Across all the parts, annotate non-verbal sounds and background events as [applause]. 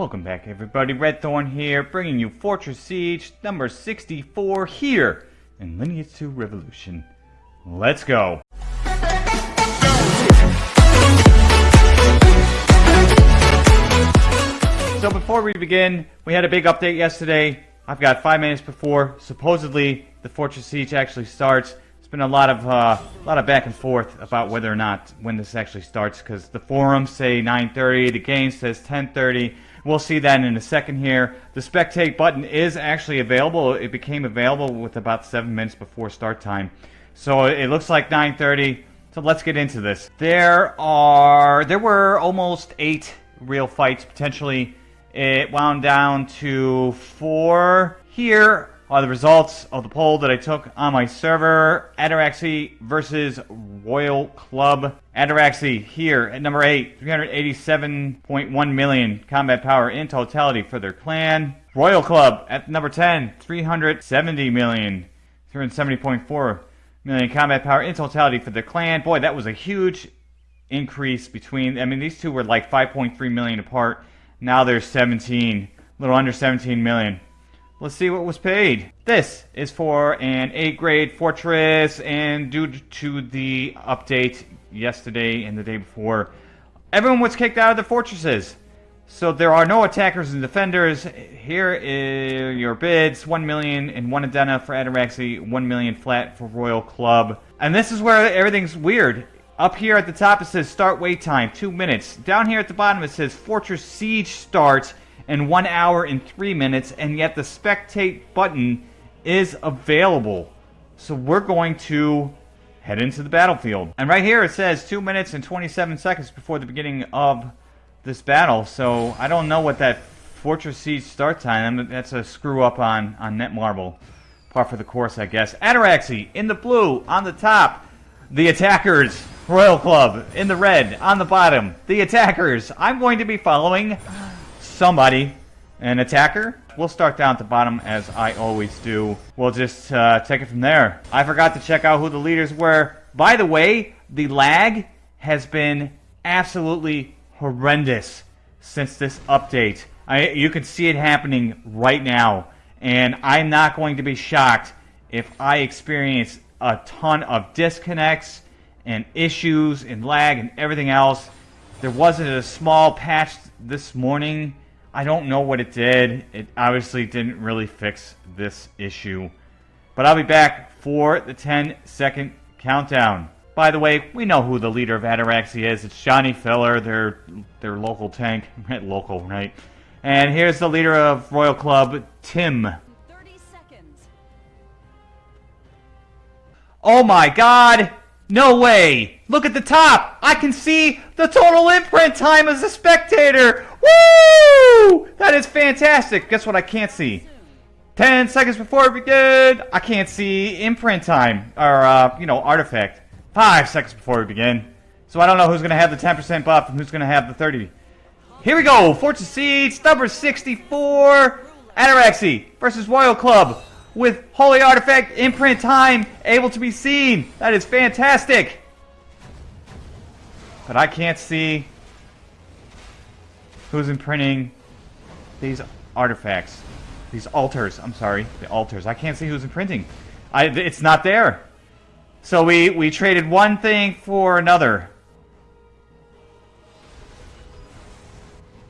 Welcome back everybody, Red Thorn here, bringing you Fortress Siege number 64 here in Lineage 2 Revolution. Let's go! So before we begin, we had a big update yesterday. I've got five minutes before supposedly the Fortress Siege actually starts. It's been a lot of uh, a lot of back and forth about whether or not when this actually starts because the forums say 9:30, the game says 10:30. We'll see that in a second here. The spectate button is actually available. It became available with about seven minutes before start time. So it looks like 9.30. So let's get into this. There are, there were almost eight real fights potentially. It wound down to four. Here are the results of the poll that I took on my server. Ataraxy versus Royal Club. Ataraxy here at number 8, 387.1 million combat power in totality for their clan. Royal Club at number 10, 370 million, 370.4 million combat power in totality for their clan. Boy, that was a huge increase between, I mean, these two were like 5.3 million apart. Now they're 17, a little under 17 million. Let's see what was paid. This is for an 8 grade fortress, and due to the update yesterday and the day before, everyone was kicked out of the fortresses. So there are no attackers and defenders. Here are your bids: one million and one Adena for Ataraxy, one million flat for Royal Club. And this is where everything's weird. Up here at the top it says start wait time, two minutes. Down here at the bottom it says Fortress Siege starts and 1 hour and 3 minutes, and yet the spectate button is available. So we're going to head into the battlefield. And right here it says 2 minutes and 27 seconds before the beginning of this battle. So I don't know what that Fortress Siege start time, that's a screw up on, on Netmarble. Par for the course, I guess. Ataraxy in the blue on the top. The attackers, Royal Club in the red on the bottom. The attackers. I'm going to be following somebody, an attacker. We'll start down at the bottom as I always do. We'll just uh, take it from there. I forgot to check out who the leaders were. By the way, the lag has been absolutely horrendous since this update. I, you can see it happening right now. And I'm not going to be shocked if I experience a ton of disconnects and issues and lag and everything else. There wasn't a small patch this morning I don't know what it did. It obviously didn't really fix this issue. But I'll be back for the 10 second countdown. By the way, we know who the leader of Ataraxy is. It's Johnny Filler, their their local tank. [laughs] local, right? And here's the leader of Royal Club, Tim. 30 seconds. Oh my god! No way! Look at the top! I can see the total imprint time as a spectator! Woo! That is fantastic! Guess what I can't see? 10 seconds before we begin, I can't see imprint time, or, uh, you know, artifact. 5 seconds before we begin. So I don't know who's going to have the 10% buff and who's going to have the 30. Here we go! Fortress Siege, number 64, Ataraxy versus Royal Club with Holy Artifact imprint time able to be seen. That is fantastic. But I can't see who's imprinting these artifacts. These altars. I'm sorry. The altars. I can't see who's imprinting. I, it's not there. So we, we traded one thing for another.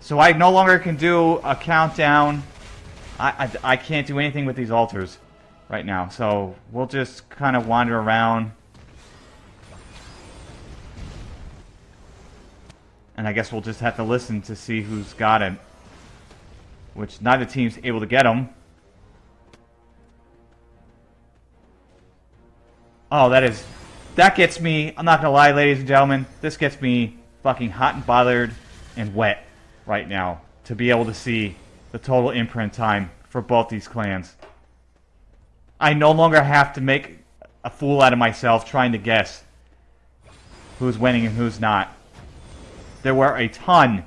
So I no longer can do a countdown I, I, can't do anything with these altars right now, so we'll just kind of wander around. And I guess we'll just have to listen to see who's got it. Which neither team's able to get them. Oh, that is... That gets me, I'm not gonna lie, ladies and gentlemen, this gets me fucking hot and bothered and wet right now to be able to see the total imprint time for both these clans. I no longer have to make a fool out of myself trying to guess who's winning and who's not. There were a ton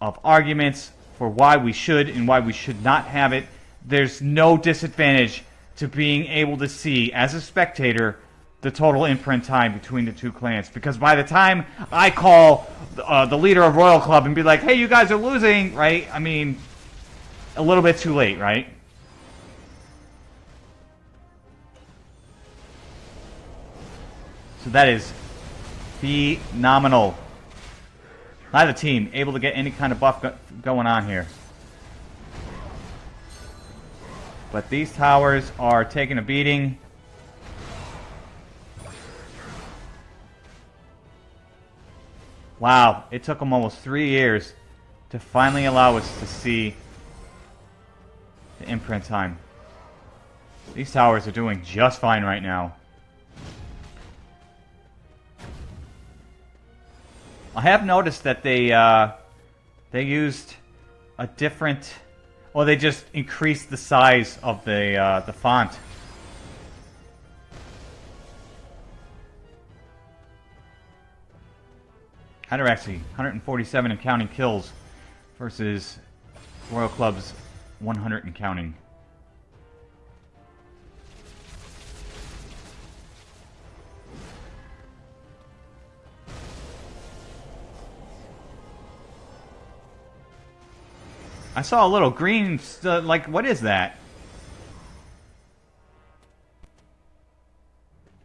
of arguments for why we should and why we should not have it. There's no disadvantage to being able to see, as a spectator, the total imprint time between the two clans. Because by the time I call uh, the leader of Royal Club and be like, hey, you guys are losing, right? I mean, a little bit too late, right? So that is phenomenal. Neither team able to get any kind of buff go going on here. But these towers are taking a beating. Wow, it took them almost three years to finally allow us to see the imprint time. These towers are doing just fine right now. I have noticed that they uh, they used a different, or they just increased the size of the uh, the font. Ataraxy, 147 and counting kills versus Royal Club's 100 and counting. I saw a little green, like, what is that?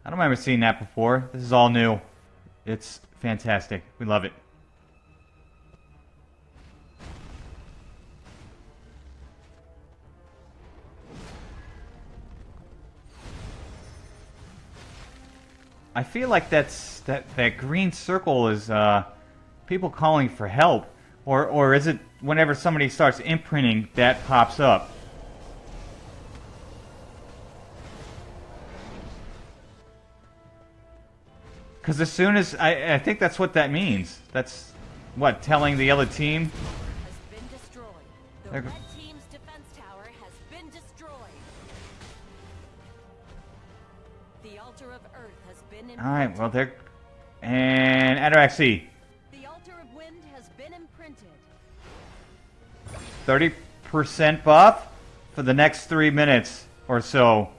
I don't remember seeing that before. This is all new. It's fantastic. We love it. I feel like that's that that green circle is uh, people calling for help, or or is it whenever somebody starts imprinting that pops up? Because as soon as I, I think that's what that means. That's what telling the other team. Has All right, well they're and Ataraxy, The altar of wind has been imprinted. thirty percent buff for the next three minutes or so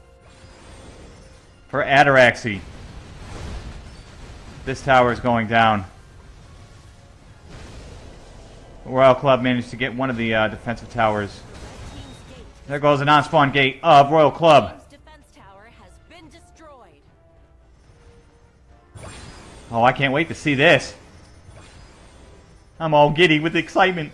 for Ataraxy. This tower is going down. Royal Club managed to get one of the uh, defensive towers. There goes the non-spawn gate of Royal Club. Oh, I can't wait to see this. I'm all giddy with excitement.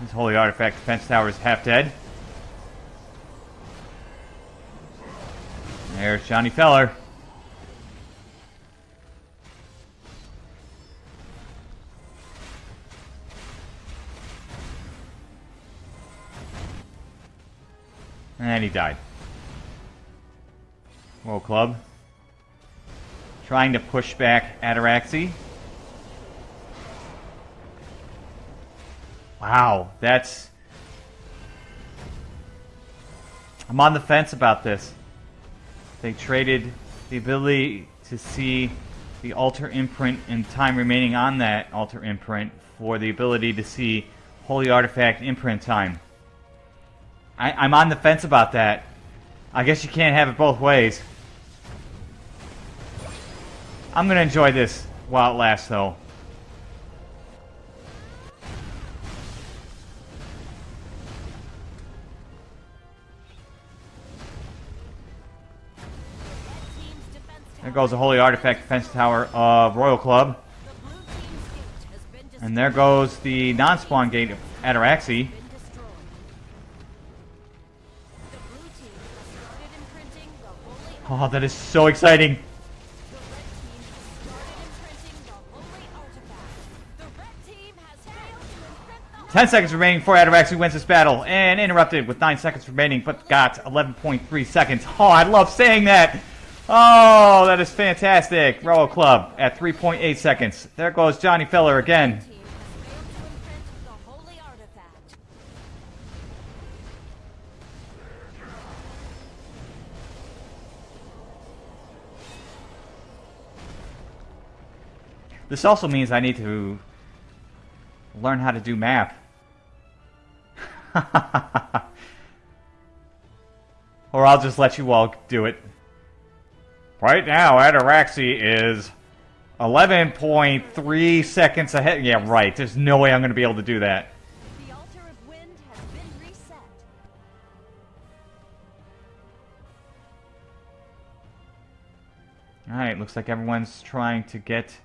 This holy artifact defense tower is half dead. There's Johnny Feller. And he died. World Club. Trying to push back Ataraxy. Wow, that's... I'm on the fence about this. They traded the ability to see the altar imprint and time remaining on that altar imprint for the ability to see holy artifact imprint time. I, I'm on the fence about that. I guess you can't have it both ways. I'm gonna enjoy this while it lasts, though. Red team's defense tower. There goes the Holy Artifact Defense Tower of Royal Club. The blue team's gate has been destroyed. And there goes the non-spawn gate of Ataraxy. Oh, that is so exciting. The red team has started imprinting the holy artifact. The red team has failed to imprint the 10 seconds remaining for before Ataraxy wins this battle. And interrupted with 9 seconds remaining, but got 11.3 seconds. Oh, I love saying that. Oh, that is fantastic. Royal Club at 3.8 seconds. There goes Johnny Feller again. This also means I need to learn how to do math. [laughs] or I'll just let you all do it. Right now, Ataraxy is 11.3 seconds ahead. Yeah, right. There's no way I'm going to be able to do that. The altar of wind has been reset. Alright, looks like everyone's trying to get...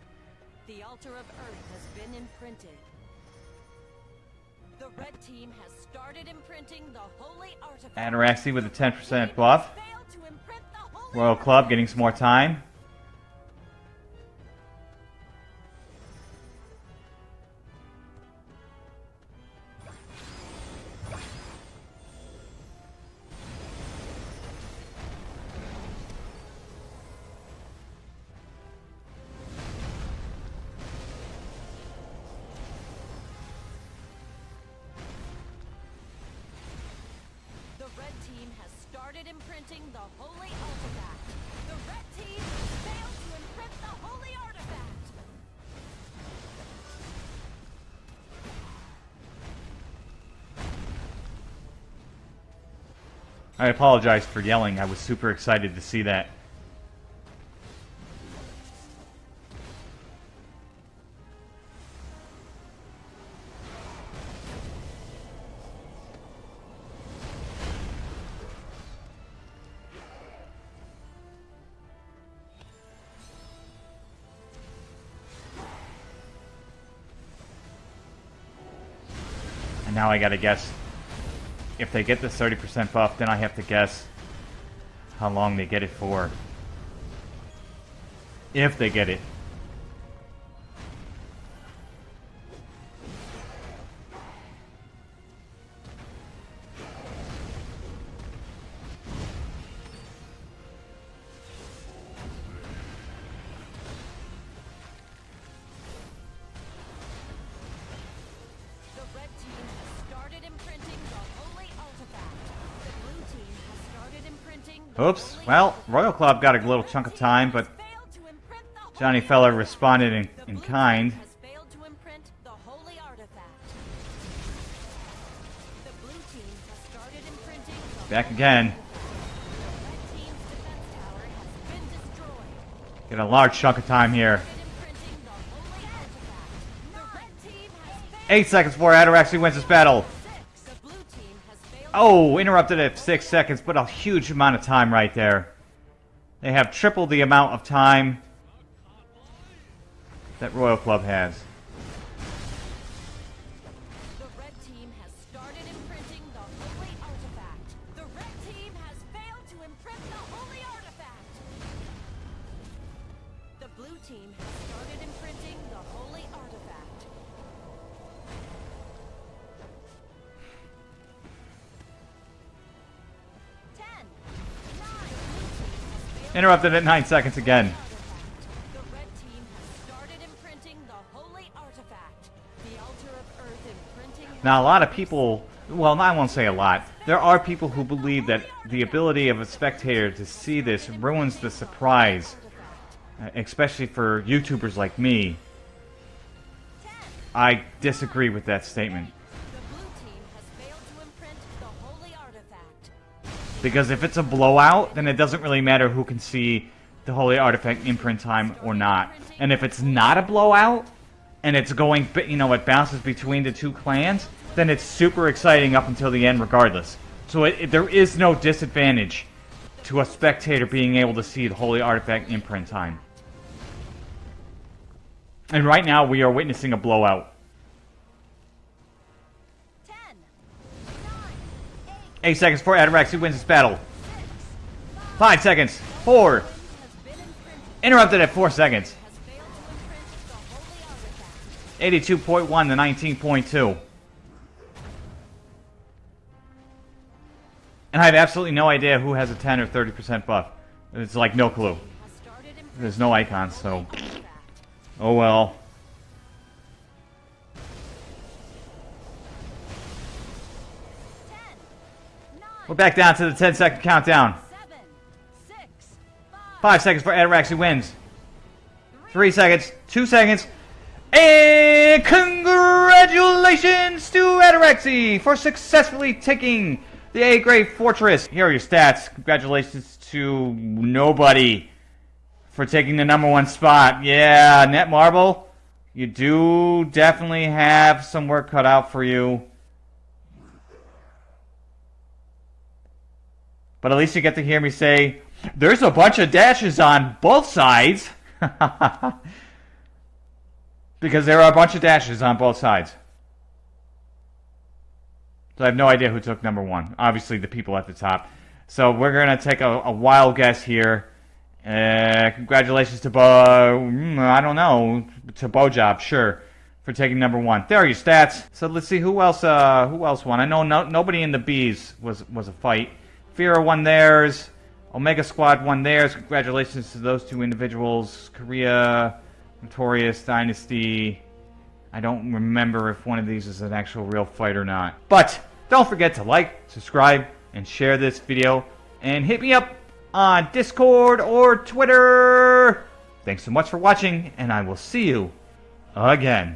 Ataraxy with a 10% buff. Failed to imprint the holy Royal Club getting some more time. Started imprinting the holy artifact. The red team failed to imprint the holy artifact. I apologize for yelling. I was super excited to see that. And now I gotta guess if they get this 30% buff, then I have to guess how long they get it for. If they get it. Oops. Well. Royal Club got a little chunk of time, but Johnny Feller responded in, in kind. Back again. Get a large chunk of time here. Eight seconds before Ataraxy wins this battle. Oh, interrupted at six seconds, but a huge amount of time right there. They have triple the amount of time that Royal Club has. Interrupted at nine seconds again. the red team has started imprinting the holy artifact. The altar of earth imprinting. Now, a lot of people, well, I won't say a lot. There are people who believe that the ability of a spectator to see this ruins the surprise, uh, especially for YouTubers like me. I disagree with that statement. Because if it's a blowout, then it doesn't really matter who can see the Holy Artifact imprint time or not. And if it's not a blowout, and it's going, you know, it bounces between the two clans, then it's super exciting up until the end regardless. So it, it- there is no disadvantage to a spectator being able to see the Holy Artifact imprint time. And right now, we are witnessing a blowout. 8 seconds for Adarax, who wins this battle. 5 seconds. 4. Interrupted at 4 seconds. 82.1 to 19.2. And I have absolutely no idea who has a 10 or 30% buff. It's like no clue. There's no icons, so... Oh well. We're back down to the 10 second countdown. Five. Seconds for Ataraxy wins. Three. seconds, two seconds, and congratulations to Ataraxy for successfully taking the A grade fortress. Here are your stats. Congratulations to nobody for taking the number one spot. Yeah, Netmarble, you do definitely have some work cut out for you. But at least you get to hear me say, there's a bunch of dashes on both sides. [laughs] because there are a bunch of dashes on both sides. So I have no idea who took number one. Obviously, the people at the top. So we're going to take a, a wild guess here. Uh, congratulations to Bo. mm, I don't know to Bojob, sure, for taking number one. There are your stats. So let's see who else. Uh, who else won? I know no, nobody in the bees was was a fight. Fira won theirs. Omega Squad won theirs. Congratulations to those two individuals. Korea, Notorious Dynasty. I don't remember if one of these is an actual real fight or not. But don't forget to like, subscribe, and share this video. And hit me up on Discord or Twitter. Thanks so much for watching, and I will see you again.